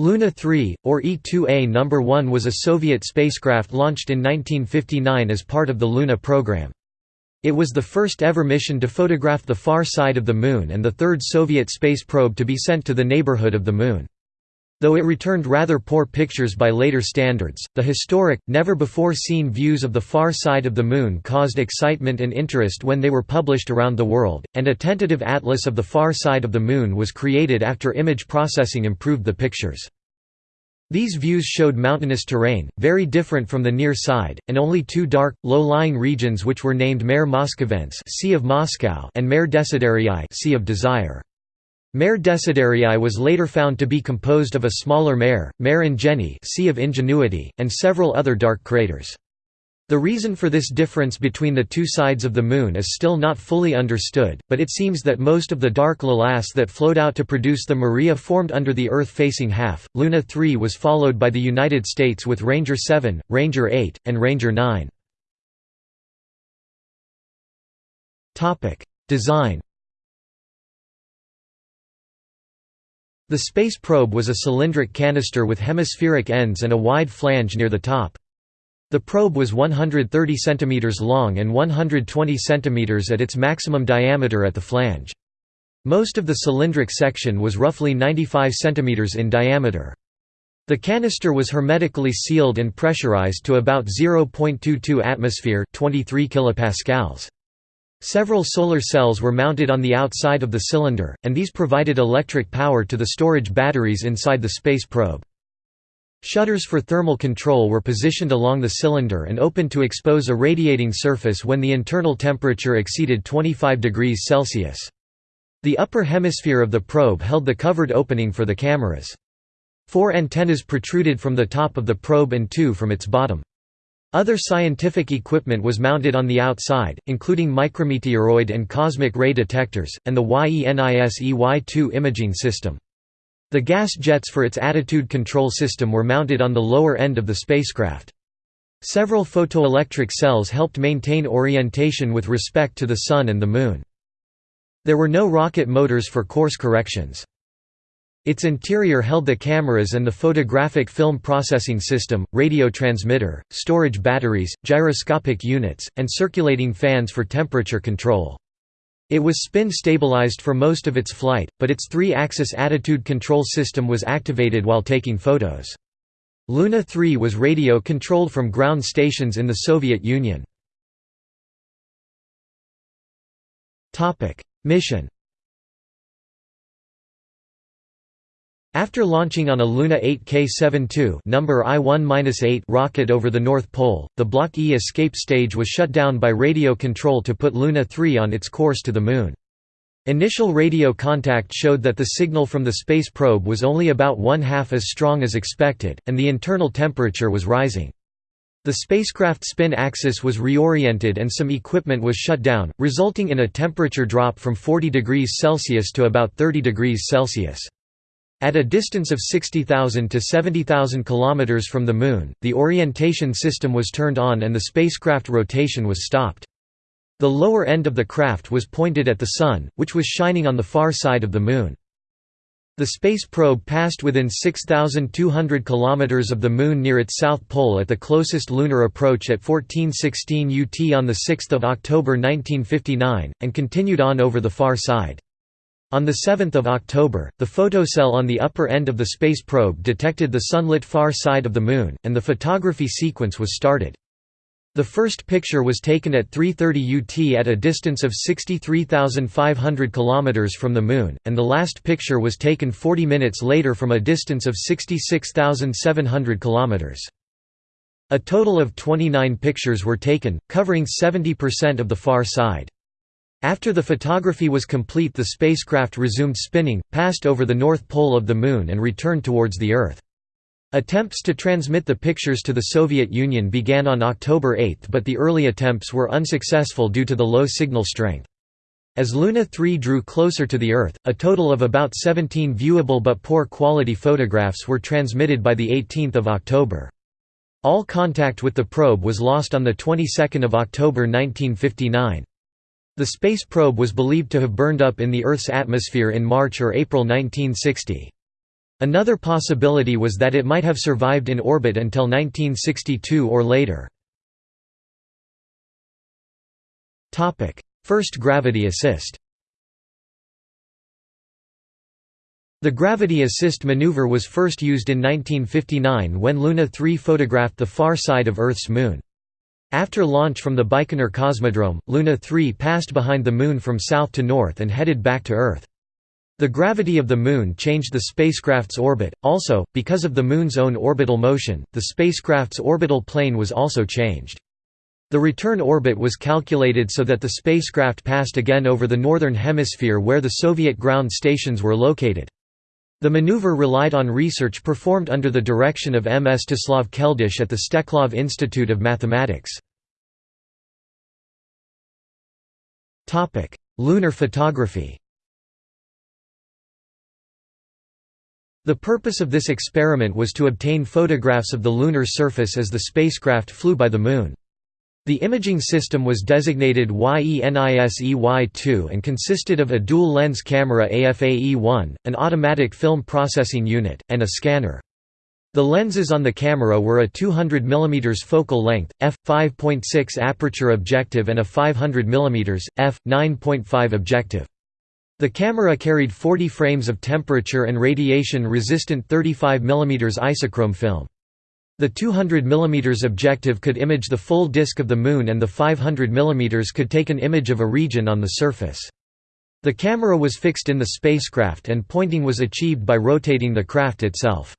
Luna 3, or E-2A No. 1 was a Soviet spacecraft launched in 1959 as part of the Luna program. It was the first ever mission to photograph the far side of the Moon and the third Soviet space probe to be sent to the neighborhood of the Moon. Though it returned rather poor pictures by later standards, the historic, never-before-seen views of the far side of the Moon caused excitement and interest when they were published around the world, and a tentative atlas of the far side of the Moon was created after image processing improved the pictures. These views showed mountainous terrain, very different from the near side, and only two dark, low-lying regions which were named Mare Moscoviense sea of Moscow and Mare Desiderii sea of Desire. Mare Desiderii was later found to be composed of a smaller mare, Mare Ingenii sea of Ingenuity, and several other dark craters. The reason for this difference between the two sides of the Moon is still not fully understood, but it seems that most of the dark lavas that flowed out to produce the Maria formed under the Earth-facing half. Luna 3 was followed by the United States with Ranger 7, Ranger 8, and Ranger 9. Design The space probe was a cylindric canister with hemispheric ends and a wide flange near the top. The probe was 130 cm long and 120 cm at its maximum diameter at the flange. Most of the cylindric section was roughly 95 cm in diameter. The canister was hermetically sealed and pressurized to about 0.22 atmosphere 23 kilopascals. Several solar cells were mounted on the outside of the cylinder, and these provided electric power to the storage batteries inside the space probe. Shutters for thermal control were positioned along the cylinder and opened to expose a radiating surface when the internal temperature exceeded 25 degrees Celsius. The upper hemisphere of the probe held the covered opening for the cameras. Four antennas protruded from the top of the probe and two from its bottom. Other scientific equipment was mounted on the outside, including micrometeoroid and cosmic ray detectors, and the YENISEY-2 imaging system. The gas jets for its attitude control system were mounted on the lower end of the spacecraft. Several photoelectric cells helped maintain orientation with respect to the Sun and the Moon. There were no rocket motors for course corrections. Its interior held the cameras and the photographic film processing system, radio transmitter, storage batteries, gyroscopic units, and circulating fans for temperature control. It was spin-stabilized for most of its flight, but its three-axis attitude control system was activated while taking photos. Luna 3 was radio-controlled from ground stations in the Soviet Union. Mission After launching on a Luna 8 K-72 number I-1-8 rocket over the North Pole, the Block E escape stage was shut down by radio control to put Luna 3 on its course to the Moon. Initial radio contact showed that the signal from the space probe was only about one-half as strong as expected, and the internal temperature was rising. The spacecraft spin axis was reoriented and some equipment was shut down, resulting in a temperature drop from 40 degrees Celsius to about 30 degrees Celsius. At a distance of 60,000 to 70,000 km from the Moon, the orientation system was turned on and the spacecraft rotation was stopped. The lower end of the craft was pointed at the Sun, which was shining on the far side of the Moon. The space probe passed within 6,200 km of the Moon near its south pole at the closest lunar approach at 1416 UT on 6 October 1959, and continued on over the far side. On 7 October, the photocell on the upper end of the space probe detected the sunlit far side of the Moon, and the photography sequence was started. The first picture was taken at 3.30 UT at a distance of 63,500 km from the Moon, and the last picture was taken 40 minutes later from a distance of 66,700 km. A total of 29 pictures were taken, covering 70% of the far side. After the photography was complete the spacecraft resumed spinning, passed over the north pole of the Moon and returned towards the Earth. Attempts to transmit the pictures to the Soviet Union began on October 8 but the early attempts were unsuccessful due to the low signal strength. As Luna 3 drew closer to the Earth, a total of about 17 viewable but poor quality photographs were transmitted by 18 October. All contact with the probe was lost on the 22nd of October 1959. The space probe was believed to have burned up in the Earth's atmosphere in March or April 1960. Another possibility was that it might have survived in orbit until 1962 or later. First gravity assist The gravity assist maneuver was first used in 1959 when Luna 3 photographed the far side of Earth's moon. After launch from the Baikonur Cosmodrome, Luna 3 passed behind the Moon from south to north and headed back to Earth. The gravity of the Moon changed the spacecraft's orbit, also, because of the Moon's own orbital motion, the spacecraft's orbital plane was also changed. The return orbit was calculated so that the spacecraft passed again over the northern hemisphere where the Soviet ground stations were located. The maneuver relied on research performed under the direction of Mstislav Keldysh at the Steklov Institute of Mathematics. Lunar photography The purpose of this experiment was to obtain photographs of the lunar surface as the spacecraft flew by the Moon. The imaging system was designated YENISEY-2 and consisted of a dual-lens camera AFAE-1, an automatic film processing unit, and a scanner. The lenses on the camera were a 200 mm focal length, f5.6 aperture objective and a 500 mm, f9.5 objective. The camera carried 40 frames of temperature and radiation-resistant 35 mm isochrome film. The 200 mm objective could image the full disk of the Moon and the 500 mm could take an image of a region on the surface. The camera was fixed in the spacecraft and pointing was achieved by rotating the craft itself.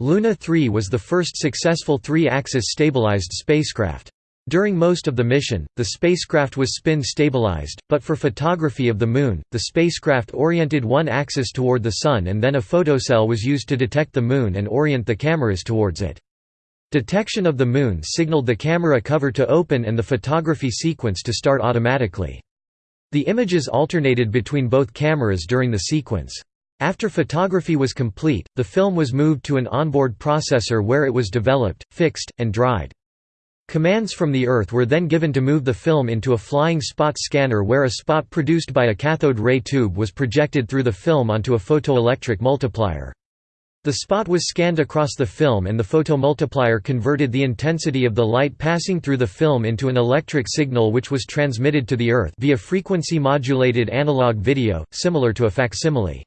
Luna 3 was the first successful three-axis stabilized spacecraft. During most of the mission, the spacecraft was spin-stabilized, but for photography of the Moon, the spacecraft oriented one axis toward the Sun and then a photocell was used to detect the Moon and orient the cameras towards it. Detection of the Moon signaled the camera cover to open and the photography sequence to start automatically. The images alternated between both cameras during the sequence. After photography was complete, the film was moved to an onboard processor where it was developed, fixed, and dried. Commands from the Earth were then given to move the film into a flying spot scanner where a spot produced by a cathode ray tube was projected through the film onto a photoelectric multiplier. The spot was scanned across the film and the photomultiplier converted the intensity of the light passing through the film into an electric signal which was transmitted to the Earth via frequency-modulated analog video, similar to a facsimile.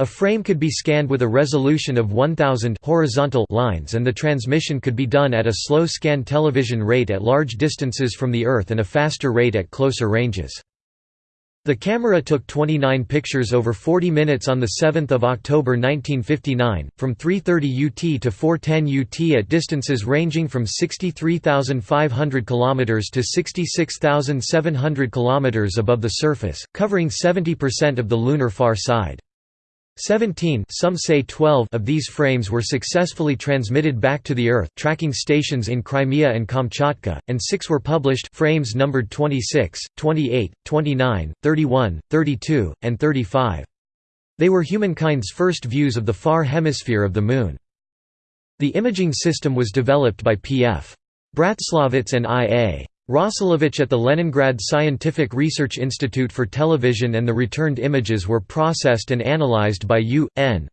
A frame could be scanned with a resolution of 1000 horizontal lines and the transmission could be done at a slow scan television rate at large distances from the Earth and a faster rate at closer ranges. The camera took 29 pictures over 40 minutes on 7 October 1959, from 3.30 UT to 4.10 UT at distances ranging from 63,500 km to 66,700 km above the surface, covering 70% of the lunar far side. Seventeen some say 12 of these frames were successfully transmitted back to the Earth tracking stations in Crimea and Kamchatka, and six were published frames numbered 26, 28, 29, 31, 32, and 35. They were humankind's first views of the far hemisphere of the Moon. The imaging system was developed by P.F. Bratslavets and I.A. Rosselevich at the Leningrad Scientific Research Institute for Television and the returned images were processed and analyzed by U.N.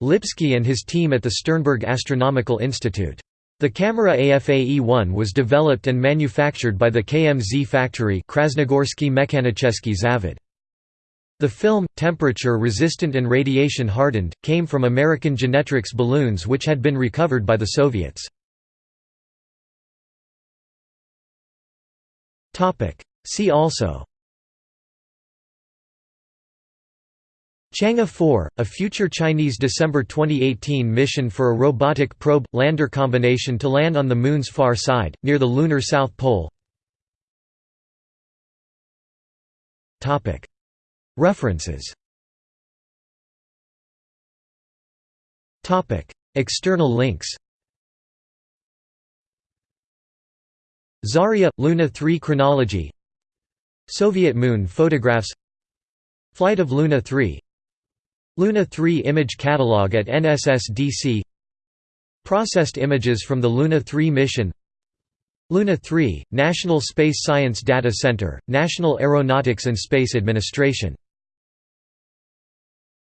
Lipsky and his team at the Sternberg Astronomical Institute. The camera AFAE-1 was developed and manufactured by the KMZ factory Zavod. The film, temperature-resistant and radiation-hardened, came from American Genetrix balloons which had been recovered by the Soviets. See also. Chang'e 4, a future Chinese December 2018 mission for a robotic probe-lander combination to land on the Moon's far side, near the lunar south pole. References. External links Zarya – Luna 3 chronology. Soviet Moon photographs. Flight of Luna 3 Luna 3 image catalog at NSSDC Processed images from the Luna 3 mission. Luna 3, National Space Science Data Center, National Aeronautics and Space Administration